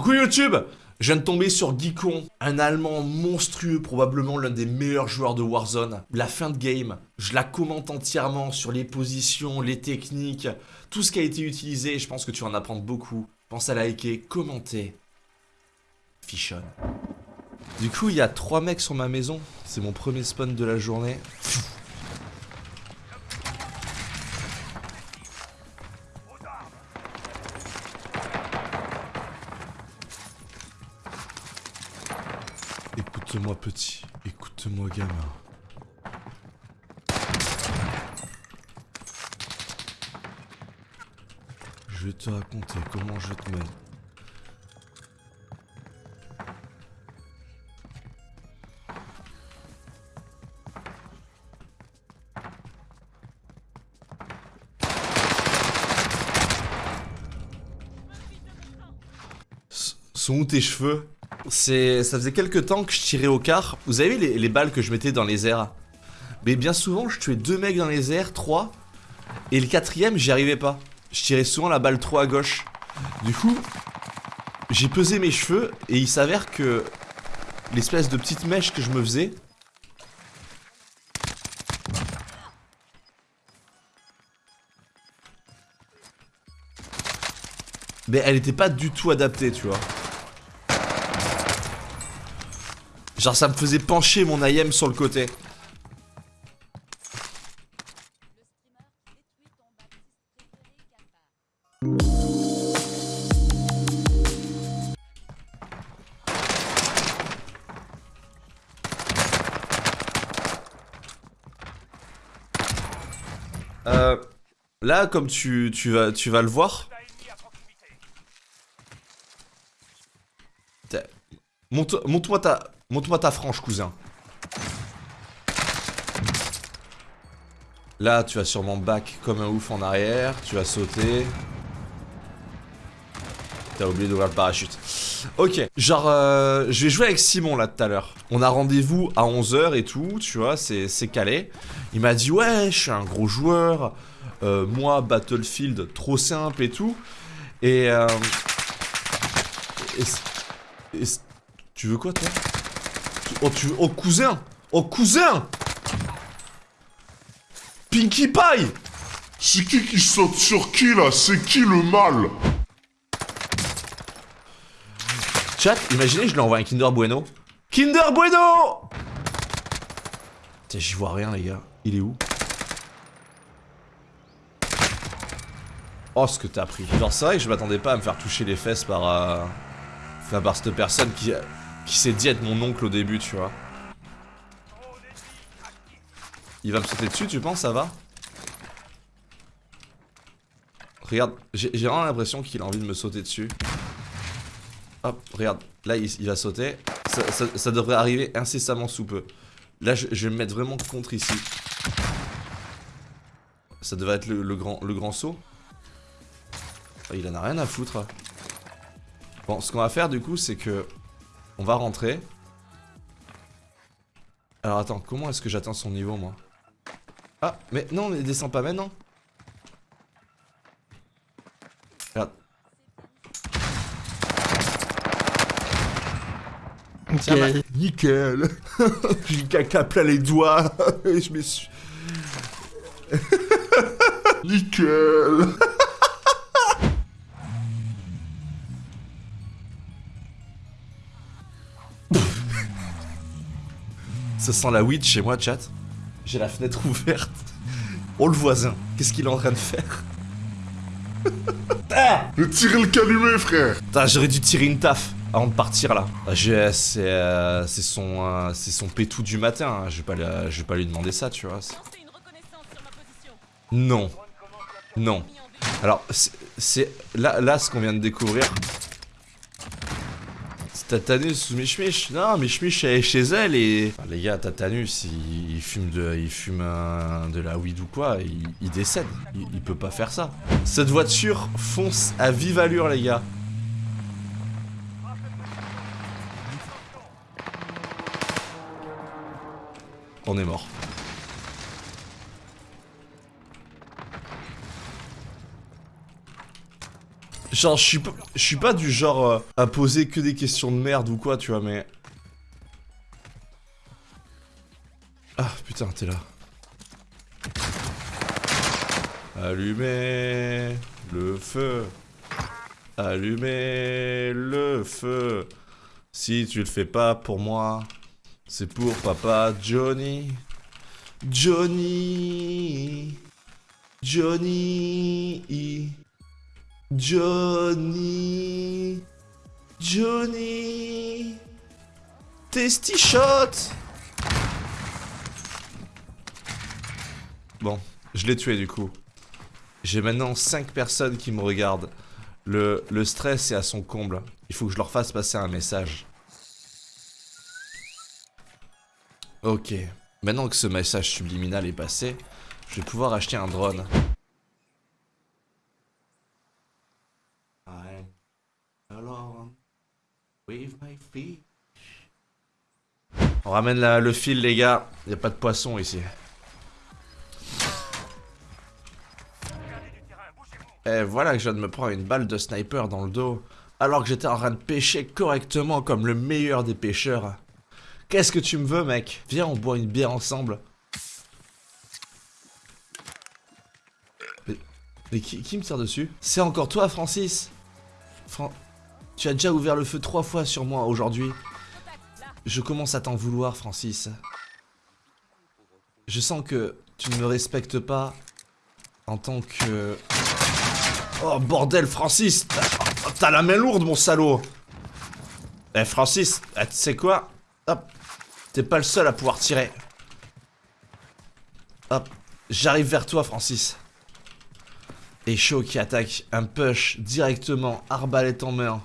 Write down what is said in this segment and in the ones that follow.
Coucou YouTube Je viens de tomber sur Geekon, un Allemand monstrueux, probablement l'un des meilleurs joueurs de Warzone. La fin de game, je la commente entièrement sur les positions, les techniques, tout ce qui a été utilisé, je pense que tu en apprendre beaucoup. Pense à liker, commenter. Fichonne. Du coup, il y a trois mecs sur ma maison, c'est mon premier spawn de la journée. Écoute-moi petit, écoute-moi gamin. Je vais te raconter comment je te mène. Sont où tes cheveux? Ça faisait quelques temps que je tirais au quart. Vous avez vu les, les, balles que je mettais dans les airs? Mais bien souvent, je tuais deux mecs dans les airs, trois. Et le quatrième, j'y arrivais pas. Je tirais souvent la balle trop à gauche. Du coup, j'ai pesé mes cheveux et il s'avère que l'espèce de petite mèche que je me faisais. Mais elle était pas du tout adaptée, tu vois. Genre ça me faisait pencher mon IM sur le côté. Euh, là, comme tu, tu, vas, tu vas le voir. Monte-moi ta... Montre-moi ta frange, cousin. Là, tu vas sûrement back comme un ouf en arrière. Tu vas sauter. T'as oublié d'ouvrir le parachute. Ok, genre, euh, je vais jouer avec Simon là tout à l'heure. On a rendez-vous à 11h et tout, tu vois, c'est calé. Il m'a dit, ouais, je suis un gros joueur. Euh, moi, Battlefield, trop simple et tout. Et, euh, et tu veux quoi, toi? Oh, tu... Oh, cousin. Oh, cousin. Pinkie Pie. C'est qui qui saute sur qui, là? C'est qui le mal? Chat, imaginez, je lui envoie un Kinder Bueno. Kinder Bueno. Tiens, j'y vois rien, les gars. Il est où? Oh, ce que t'as pris. Genre, c'est vrai que je m'attendais pas à me faire toucher les fesses par... Euh... Enfin, par cette personne qui qui s'est dit être mon oncle au début, tu vois. Il va me sauter dessus, tu penses, ça va? Regarde, j'ai vraiment l'impression qu'il a envie de me sauter dessus. Hop, regarde, là il, va sauter. Ça, devrait arriver incessamment sous peu. Là, je, vais me mettre vraiment contre ici. Ça devrait être le, grand, saut. Oh, il en a rien à foutre. Bon, ce qu'on va faire du coup, c'est que on va rentrer. Alors attends, comment est-ce que j'atteins son niveau moi? Ah, mais non, mais descend pas maintenant. Regarde. Nickel. Nickel. J'ai caca plein les doigts et je me suis... Nickel. Ça sent la weed chez moi, chat. J'ai la fenêtre ouverte. Oh, le voisin, qu'est-ce qu'il est en train de faire? Ah Je tirer le calumet, frère j'aurais dû tirer une taf avant de partir, là. Ah, euh, c'est son, euh, son pétou du matin, hein. je, vais pas, je vais pas lui demander ça, tu vois. Non. Non. Alors, c'est... Là, là, ce qu'on vient de découvrir, Tatanus ou Michmich Non, Michmich est chez elle et... les gars, Tatanus, il, fume, de, il fume de la weed ou quoi, il, décède. Il, peut pas faire ça. Cette voiture fonce à vive allure, les gars. On est mort. Genre, je suis pas, je pas du genre euh, à poser que des questions de merde ou quoi, tu vois, mais... Ah, putain, t'es là. Allumez le feu. Allumez le feu. Si tu le fais pas pour moi, c'est pour papa Johnny. Johnny. Johnny. Johnny. Johnny. Testy shot. Bon, je l'ai tué du coup. J'ai maintenant 5 personnes qui me regardent. Le, le stress est à son comble. Il faut que je leur fasse passer un message. Ok. Maintenant que ce message subliminal est passé, je vais pouvoir acheter un drone. I'm On ramène le fil les gars, y a pas de poisson ici. Et voilà que je viens de me prendre une balle de sniper dans le dos, alors que j'étais en train de pêcher correctement comme le meilleur des pêcheurs. Qu'est-ce que tu me veux, mec? Viens, on boit une bière ensemble. Mais, qui me tire dessus? C'est encore toi, Francis? Fran... Tu as déjà ouvert le feu trois fois sur moi aujourd'hui. Je commence à t'en vouloir, Francis. Je sens que tu ne me respectes pas en tant que... Oh bordel, Francis T'as- la main lourde, mon salaud Eh, Francis, eh, tu sais quoi? Hop, t'es pas le seul à pouvoir tirer. Hop, j'arrive vers toi, Francis. Et Shaw qui attaque un push directement, arbalète en main.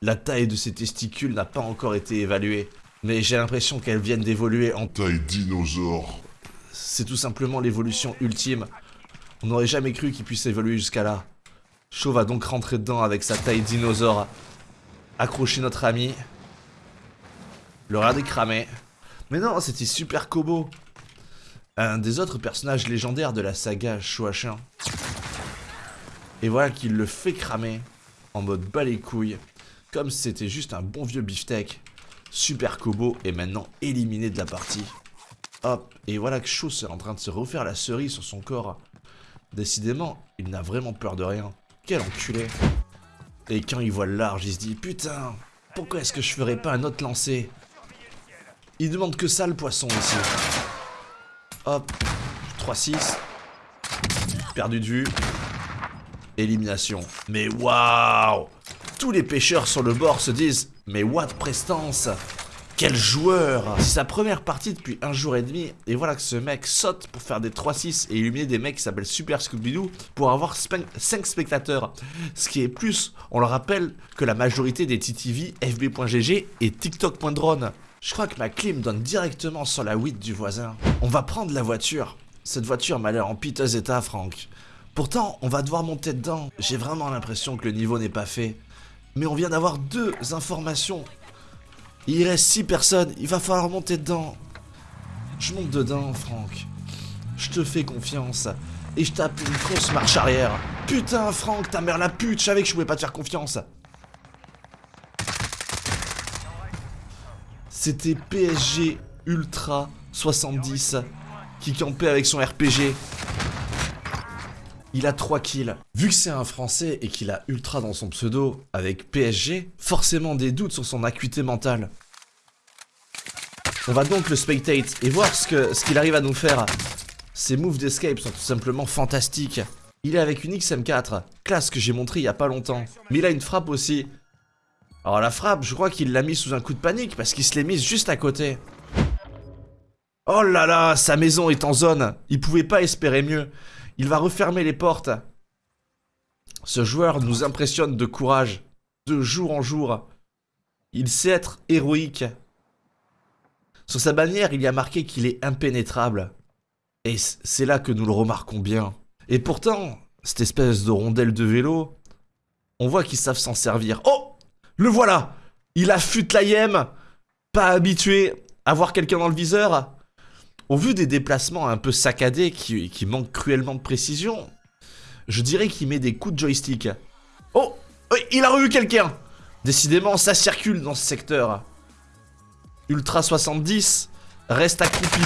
La taille de ses testicules n'a pas encore été évaluée, mais j'ai l'impression qu'elles viennent d'évoluer en Taille dinosaure. c'est tout simplement l'évolution ultime. On n'aurait jamais cru qu'il puisse évoluer jusqu'à là. Shaw va donc rentrer dedans avec sa taille dinosaure. Accrocher notre ami. Le regarder cramer. Mais non, c'était Super Kobo. Un des autres personnages légendaires de la saga Shuashin. Et voilà qu'il le fait cramer. En mode bas les couilles. Comme c'était juste un bon vieux beefsteak. Super Kobo est maintenant éliminé de la partie. Hop, et voilà que Shaw est en train de se refaire la cerise sur son corps. Décidément, il n'a vraiment peur de rien. Quel enculé. Et quand il voit le large, il se dit Putain, pourquoi est-ce que je ferais pas un autre lancer? Il demande que ça le poisson ici. Hop, 3-6. Perdu de vue. Élimination. Mais waouh Tous les pêcheurs sur le bord se disent Mais what prestance quel joueur C'est sa première partie depuis un jour et demi, et voilà que ce mec saute pour faire des 3-6 et illuminer des mecs qui s'appellent Super Scooby-Doo pour avoir 5 spectateurs. Ce qui est plus, on le rappelle, que la majorité des TTV, FB.gg et TikTok.drone. Je crois que ma clim donne directement sur la 8 du voisin. On va prendre la voiture. Cette voiture m'a l'air en piteux état, Franck. Pourtant, on va devoir monter dedans. J'ai vraiment l'impression que le niveau n'est pas fait. Mais on vient d'avoir deux informations il reste 6 personnes, il va falloir monter dedans. Je monte dedans, Franck. Je te fais confiance. Et je tape une grosse marche arrière. Putain, Franck, ta mère la pute, je savais que je pouvais pas te faire confiance. C'était PSG Ultra 70 qui campait avec son RPG. Il a 3 kills. Vu que c'est un français et qu'il a Ultra dans son pseudo avec PSG, forcément des doutes sur son acuité mentale. On va donc le spectate et voir ce qu'il arrive à nous faire. Ses moves d'escape sont tout simplement fantastiques. Il est avec une XM4, classe que j'ai montré il y a pas longtemps. Mais il a une frappe aussi. Alors la frappe, je crois qu'il l'a mis sous un coup de panique parce qu'il se l'est mise juste à côté. Oh là là, sa maison est en zone. Il pouvait pas espérer mieux. Il va refermer les portes. Ce joueur nous impressionne de courage, de jour en jour. Il sait être héroïque. Sur sa bannière, il y a marqué qu'il est impénétrable. Et c'est là que nous le remarquons bien. Et pourtant, cette espèce de rondelle de vélo, on voit qu'ils savent s'en servir. Oh Le voilà Il affûte la yem Pas habitué à voir quelqu'un dans le viseur au vu des déplacements un peu saccadés qui, qui manquent cruellement de précision, je dirais qu'il met des coups de joystick. Oh, il a revu quelqu'un. Décidément, ça circule dans ce secteur. Ultra 70 reste accroupi.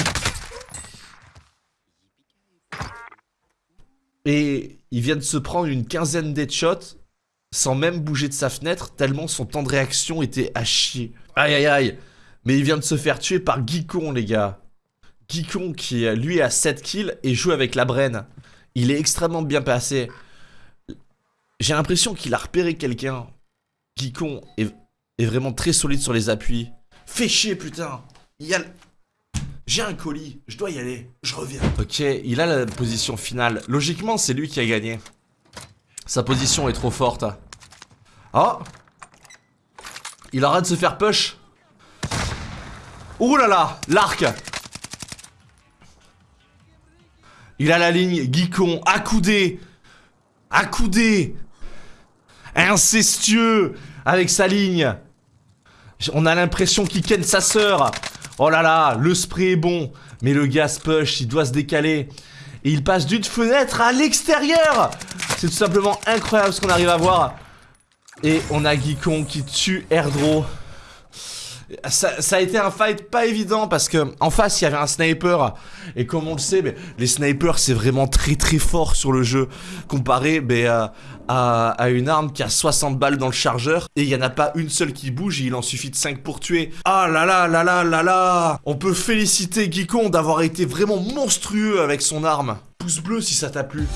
Et il vient de se prendre une quinzaine d'headshots sans même bouger de sa fenêtre, tellement son temps de réaction était à chier. Aïe aïe aïe. Mais il vient de se faire tuer par Geekon, les gars. Geekon qui, lui, a 7 kills et joue avec la Brenne. Il est extrêmement bien passé. J'ai l'impression qu'il a repéré quelqu'un. Geekon est, vraiment très solide sur les appuis. Fais chier, putain. Il a... J'ai un colis, je dois y aller, je reviens. Ok, il a la position finale. Logiquement, c'est lui qui a gagné. Sa position est trop forte. Oh Il arrête de se faire push. Ouh là là, l'arc Il a la ligne, Geekon, accoudé Accoudé Incestueux Avec sa ligne. On a l'impression qu'il ken sa sœur. Oh là là, le spray est bon Mais le gas push, il doit se décaler. Et il passe d'une fenêtre à l'extérieur. C'est tout simplement incroyable ce qu'on arrive à voir. Et on a Geekon qui tue Airdro ça, a été un fight pas évident parce que en face il y avait un sniper et comme on le sait, mais les snipers c'est vraiment très très fort sur le jeu comparé euh, à, une arme qui a 60 balles dans le chargeur et il y en a pas une seule qui bouge et il en suffit de 5 pour tuer. Ah là là là là là là On peut féliciter Geekon d'avoir été vraiment monstrueux avec son arme. Pouce bleu si ça t'a plu.